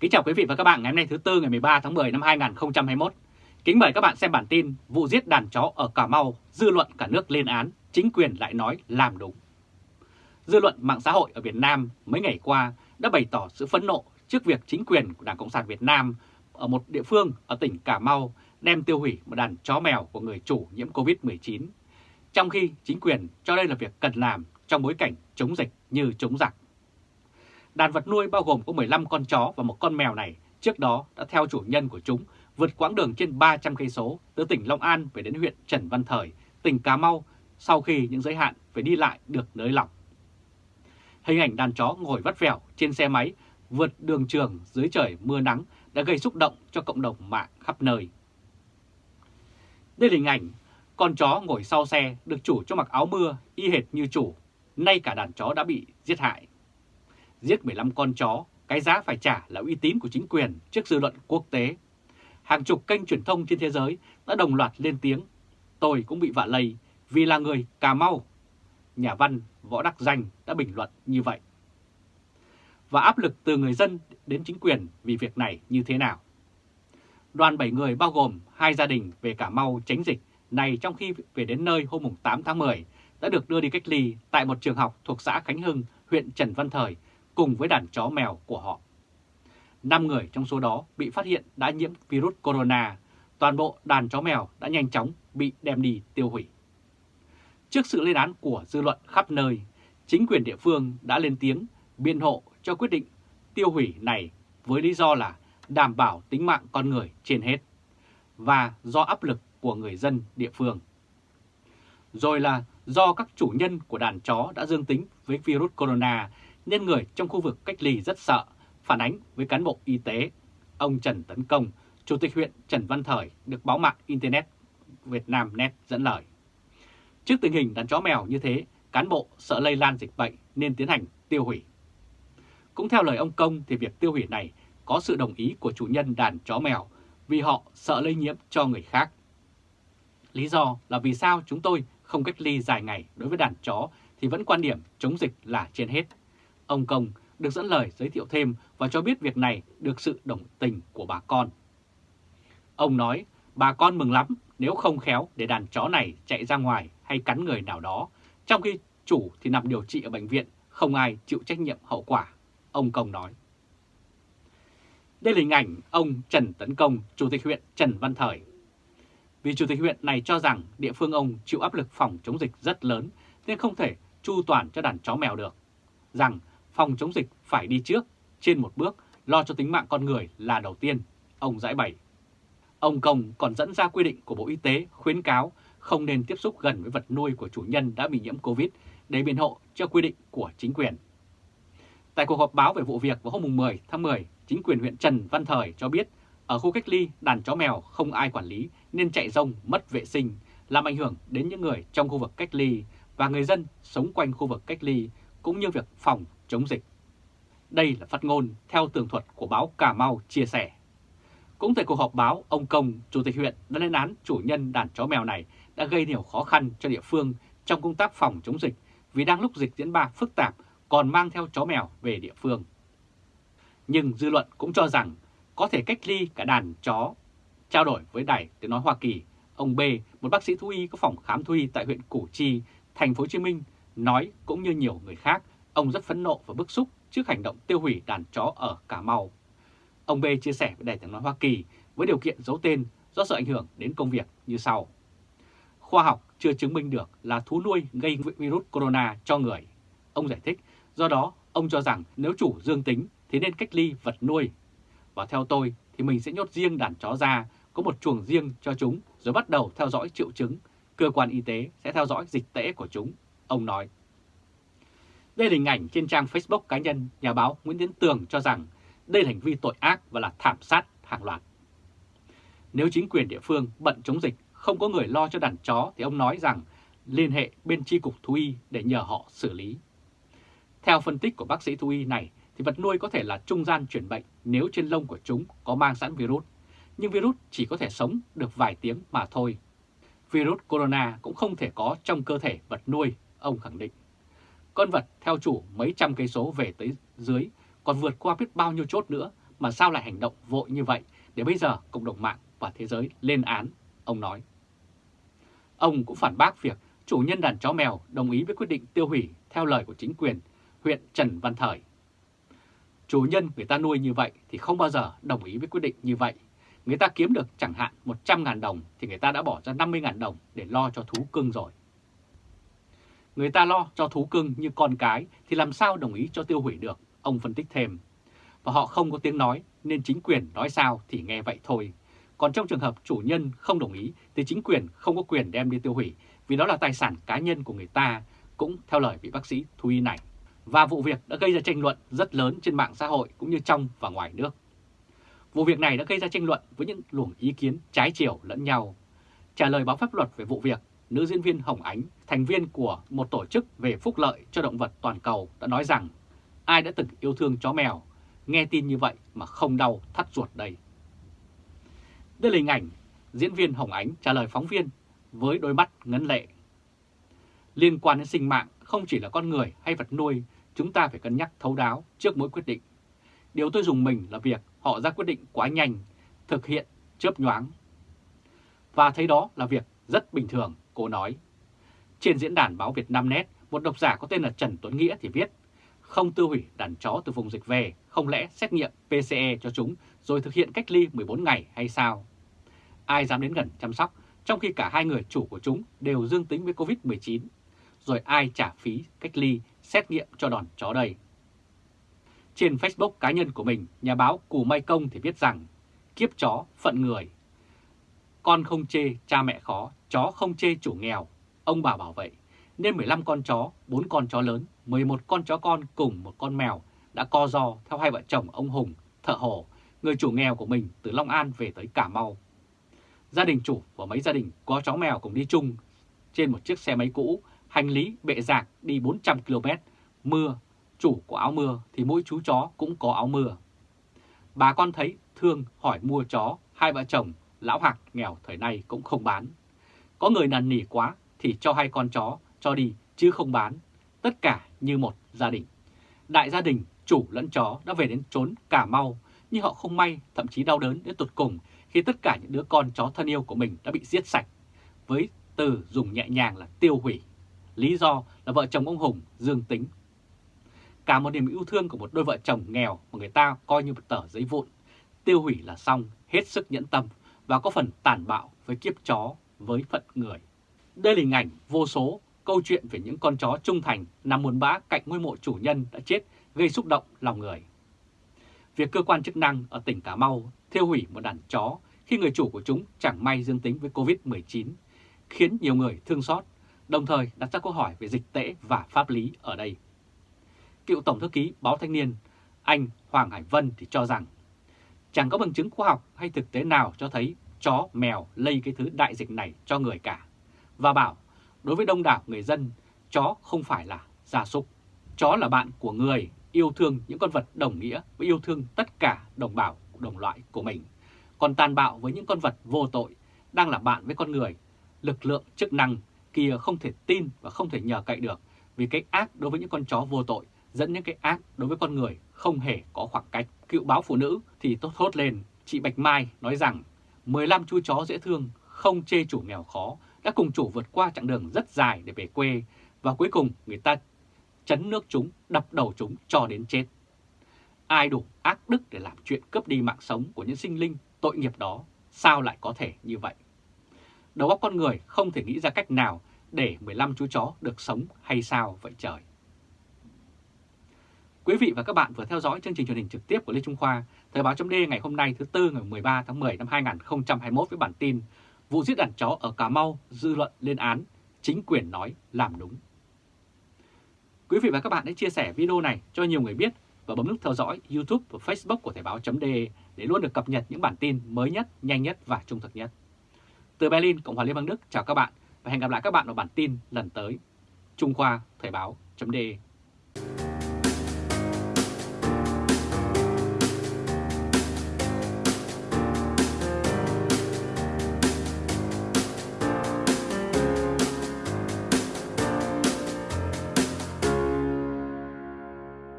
Kính chào quý vị và các bạn ngày hôm nay thứ Tư ngày 13 tháng 10 năm 2021. Kính mời các bạn xem bản tin vụ giết đàn chó ở Cà Mau, dư luận cả nước lên án, chính quyền lại nói làm đúng. Dư luận mạng xã hội ở Việt Nam mấy ngày qua đã bày tỏ sự phẫn nộ trước việc chính quyền của Đảng Cộng sản Việt Nam ở một địa phương ở tỉnh Cà Mau đem tiêu hủy một đàn chó mèo của người chủ nhiễm Covid-19, trong khi chính quyền cho đây là việc cần làm trong bối cảnh chống dịch như chống giặc. Đàn vật nuôi bao gồm có 15 con chó và một con mèo này trước đó đã theo chủ nhân của chúng vượt quãng đường trên 300 cây số từ tỉnh Long An về đến huyện Trần Văn Thời, tỉnh Cà Mau sau khi những giới hạn phải đi lại được nới lỏng. Hình ảnh đàn chó ngồi vắt vẻo trên xe máy vượt đường trường dưới trời mưa nắng đã gây xúc động cho cộng đồng mạng khắp nơi. Đây là hình ảnh con chó ngồi sau xe được chủ cho mặc áo mưa y hệt như chủ, nay cả đàn chó đã bị giết hại. Giết 15 con chó, cái giá phải trả là uy tín của chính quyền trước dư luận quốc tế. Hàng chục kênh truyền thông trên thế giới đã đồng loạt lên tiếng. Tôi cũng bị vạ lây vì là người Cà Mau. Nhà văn Võ Đắc Danh đã bình luận như vậy. Và áp lực từ người dân đến chính quyền vì việc này như thế nào? Đoàn 7 người bao gồm hai gia đình về Cà Mau tránh dịch này trong khi về đến nơi hôm 8 tháng 10 đã được đưa đi cách ly tại một trường học thuộc xã Khánh Hưng, huyện Trần Văn Thời cùng với đàn chó mèo của họ. 5 người trong số đó bị phát hiện đã nhiễm virus corona, toàn bộ đàn chó mèo đã nhanh chóng bị đem đi tiêu hủy. Trước sự lên án của dư luận khắp nơi, chính quyền địa phương đã lên tiếng biện hộ cho quyết định tiêu hủy này với lý do là đảm bảo tính mạng con người trên hết và do áp lực của người dân địa phương. Rồi là do các chủ nhân của đàn chó đã dương tính với virus corona nên người trong khu vực cách ly rất sợ, phản ánh với cán bộ y tế. Ông Trần Tấn Công, Chủ tịch huyện Trần Văn Thời được báo mạng Internet Việt Nam Net dẫn lời. Trước tình hình đàn chó mèo như thế, cán bộ sợ lây lan dịch bệnh nên tiến hành tiêu hủy. Cũng theo lời ông Công thì việc tiêu hủy này có sự đồng ý của chủ nhân đàn chó mèo vì họ sợ lây nhiễm cho người khác. Lý do là vì sao chúng tôi không cách ly dài ngày đối với đàn chó thì vẫn quan điểm chống dịch là trên hết. Ông Công được dẫn lời giới thiệu thêm và cho biết việc này được sự đồng tình của bà con. Ông nói, bà con mừng lắm nếu không khéo để đàn chó này chạy ra ngoài hay cắn người nào đó, trong khi chủ thì nằm điều trị ở bệnh viện, không ai chịu trách nhiệm hậu quả, ông Công nói. Đây là hình ảnh ông Trần Tấn Công, Chủ tịch huyện Trần Văn Thời. Vì Chủ tịch huyện này cho rằng địa phương ông chịu áp lực phòng chống dịch rất lớn nên không thể chu toàn cho đàn chó mèo được. Rằng phòng chống dịch phải đi trước, trên một bước, lo cho tính mạng con người là đầu tiên, ông giải bày. Ông Công còn dẫn ra quy định của Bộ Y tế khuyến cáo không nên tiếp xúc gần với vật nuôi của chủ nhân đã bị nhiễm Covid để biện hộ cho quy định của chính quyền. Tại cuộc họp báo về vụ việc vào hôm 10 tháng 10, chính quyền huyện Trần Văn Thời cho biết ở khu cách ly đàn chó mèo không ai quản lý nên chạy rông mất vệ sinh, làm ảnh hưởng đến những người trong khu vực cách ly và người dân sống quanh khu vực cách ly cũng như việc phòng chống dịch. Đây là phát ngôn theo tường thuật của báo Cà Mau chia sẻ. Cũng tại cuộc họp báo, ông Công, Chủ tịch huyện đã lên án chủ nhân đàn chó mèo này đã gây nhiều khó khăn cho địa phương trong công tác phòng chống dịch vì đang lúc dịch diễn ra phức tạp còn mang theo chó mèo về địa phương. Nhưng dư luận cũng cho rằng có thể cách ly cả đàn chó. Trao đổi với Đài Tiếng Nói Hoa Kỳ, ông B, một bác sĩ thú y có phòng khám thú y tại huyện Củ Chi, thành phố Hồ Chí Minh, nói cũng như nhiều người khác Ông rất phẫn nộ và bức xúc trước hành động tiêu hủy đàn chó ở Cà Mau. Ông B chia sẻ với Đài tiếng nói Hoa Kỳ với điều kiện giấu tên do sợ ảnh hưởng đến công việc như sau. Khoa học chưa chứng minh được là thú nuôi gây virus corona cho người. Ông giải thích, do đó ông cho rằng nếu chủ dương tính thì nên cách ly vật nuôi. Và theo tôi thì mình sẽ nhốt riêng đàn chó ra, có một chuồng riêng cho chúng rồi bắt đầu theo dõi triệu chứng. Cơ quan y tế sẽ theo dõi dịch tễ của chúng, ông nói. Đây là hình ảnh trên trang Facebook cá nhân nhà báo Nguyễn Tiến Tường cho rằng đây là hành vi tội ác và là thảm sát hàng loạt. Nếu chính quyền địa phương bận chống dịch không có người lo cho đàn chó thì ông nói rằng liên hệ bên tri cục thú y để nhờ họ xử lý. Theo phân tích của bác sĩ thú y này thì vật nuôi có thể là trung gian chuyển bệnh nếu trên lông của chúng có mang sẵn virus, nhưng virus chỉ có thể sống được vài tiếng mà thôi. Virus corona cũng không thể có trong cơ thể vật nuôi, ông khẳng định. Con vật theo chủ mấy trăm cây số về tới dưới, còn vượt qua biết bao nhiêu chốt nữa mà sao lại hành động vội như vậy để bây giờ cộng đồng mạng và thế giới lên án, ông nói. Ông cũng phản bác việc chủ nhân đàn chó mèo đồng ý với quyết định tiêu hủy theo lời của chính quyền huyện Trần Văn Thời. Chủ nhân người ta nuôi như vậy thì không bao giờ đồng ý với quyết định như vậy. Người ta kiếm được chẳng hạn 100.000 đồng thì người ta đã bỏ ra 50.000 đồng để lo cho thú cưng rồi. Người ta lo cho thú cưng như con cái thì làm sao đồng ý cho tiêu hủy được, ông phân tích thêm. Và họ không có tiếng nói nên chính quyền nói sao thì nghe vậy thôi. Còn trong trường hợp chủ nhân không đồng ý thì chính quyền không có quyền đem đi tiêu hủy vì đó là tài sản cá nhân của người ta, cũng theo lời vị bác sĩ thú y này. Và vụ việc đã gây ra tranh luận rất lớn trên mạng xã hội cũng như trong và ngoài nước. Vụ việc này đã gây ra tranh luận với những luồng ý kiến trái chiều lẫn nhau. Trả lời báo pháp luật về vụ việc, nữ diễn viên Hồng Ánh, thành viên của một tổ chức về phúc lợi cho động vật toàn cầu đã nói rằng ai đã từng yêu thương chó mèo, nghe tin như vậy mà không đau thắt ruột đây. Đây là hình ảnh diễn viên Hồng Ánh trả lời phóng viên với đôi mắt ngấn lệ. Liên quan đến sinh mạng không chỉ là con người hay vật nuôi, chúng ta phải cân nhắc thấu đáo trước mỗi quyết định. Điều tôi dùng mình là việc họ ra quyết định quá nhanh, thực hiện chớp nhoáng. Và thấy đó là việc rất bình thường, cô nói. Trên diễn đàn báo Việt Nam Net, một độc giả có tên là Trần Tuấn Nghĩa thì viết không tiêu hủy đàn chó từ vùng dịch về, không lẽ xét nghiệm PCE cho chúng rồi thực hiện cách ly 14 ngày hay sao? Ai dám đến gần chăm sóc, trong khi cả hai người chủ của chúng đều dương tính với Covid-19, rồi ai trả phí cách ly, xét nghiệm cho đòn chó đây? Trên Facebook cá nhân của mình, nhà báo Cù Mai Công thì viết rằng kiếp chó phận người. Con không chê cha mẹ khó, chó không chê chủ nghèo, ông bà bảo vậy. Nên 15 con chó, 4 con chó lớn, 11 con chó con cùng một con mèo đã co do theo hai vợ chồng ông Hùng, thợ hồ, người chủ nghèo của mình từ Long An về tới Cà Mau. Gia đình chủ và mấy gia đình có chó mèo cùng đi chung trên một chiếc xe máy cũ, hành lý bệ rạc đi 400 km, mưa, chủ có áo mưa thì mỗi chú chó cũng có áo mưa. Bà con thấy thương hỏi mua chó, hai vợ chồng, lão hạc nghèo thời nay cũng không bán. Có người năn nỉ quá thì cho hai con chó, cho đi chứ không bán. Tất cả như một gia đình. Đại gia đình, chủ lẫn chó đã về đến trốn Cà Mau, nhưng họ không may, thậm chí đau đớn đến tột cùng khi tất cả những đứa con chó thân yêu của mình đã bị giết sạch, với từ dùng nhẹ nhàng là tiêu hủy. Lý do là vợ chồng ông Hùng dương tính. Cả một niềm yêu thương của một đôi vợ chồng nghèo mà người ta coi như một tờ giấy vụn, tiêu hủy là xong, hết sức nhẫn tâm và có phần tàn bạo với kiếp chó, với phận người. Đây là hình ảnh vô số câu chuyện về những con chó trung thành nằm buồn bã cạnh ngôi mộ chủ nhân đã chết gây xúc động lòng người. Việc cơ quan chức năng ở tỉnh Cà Mau thiêu hủy một đàn chó khi người chủ của chúng chẳng may dương tính với Covid-19 khiến nhiều người thương xót, đồng thời đặt ra câu hỏi về dịch tễ và pháp lý ở đây. Cựu Tổng thư ký Báo Thanh niên anh Hoàng Hải Vân thì cho rằng chẳng có bằng chứng khoa học hay thực tế nào cho thấy chó, mèo lây cái thứ đại dịch này cho người cả. Và bảo, đối với đông đảo người dân, chó không phải là gia súc. Chó là bạn của người, yêu thương những con vật đồng nghĩa với yêu thương tất cả đồng bào, đồng loại của mình. Còn tàn bạo với những con vật vô tội, đang là bạn với con người. Lực lượng chức năng kia không thể tin và không thể nhờ cậy được vì cái ác đối với những con chó vô tội dẫn những cái ác đối với con người không hề có khoảng cách. Cựu báo phụ nữ thì tốt thốt lên, chị Bạch Mai nói rằng 15 chú chó dễ thương, không chê chủ nghèo khó, đã cùng chủ vượt qua chặng đường rất dài để về quê và cuối cùng người ta chấn nước chúng, đập đầu chúng cho đến chết. Ai đủ ác đức để làm chuyện cướp đi mạng sống của những sinh linh tội nghiệp đó, sao lại có thể như vậy? Đầu óc con người không thể nghĩ ra cách nào để 15 chú chó được sống hay sao vậy trời? Quý vị và các bạn vừa theo dõi chương trình truyền hình trực tiếp của Lê Trung Khoa, Thời báo chấm ngày hôm nay thứ Tư ngày 13 tháng 10 năm 2021 với bản tin Vụ giết đàn chó ở Cà Mau dư luận lên án, chính quyền nói làm đúng. Quý vị và các bạn hãy chia sẻ video này cho nhiều người biết và bấm nút theo dõi YouTube và Facebook của Thời báo.de để luôn được cập nhật những bản tin mới nhất, nhanh nhất và trung thực nhất. Từ Berlin, Cộng hòa Liên bang Đức chào các bạn và hẹn gặp lại các bạn vào bản tin lần tới. Trung Khoa Thời báo.de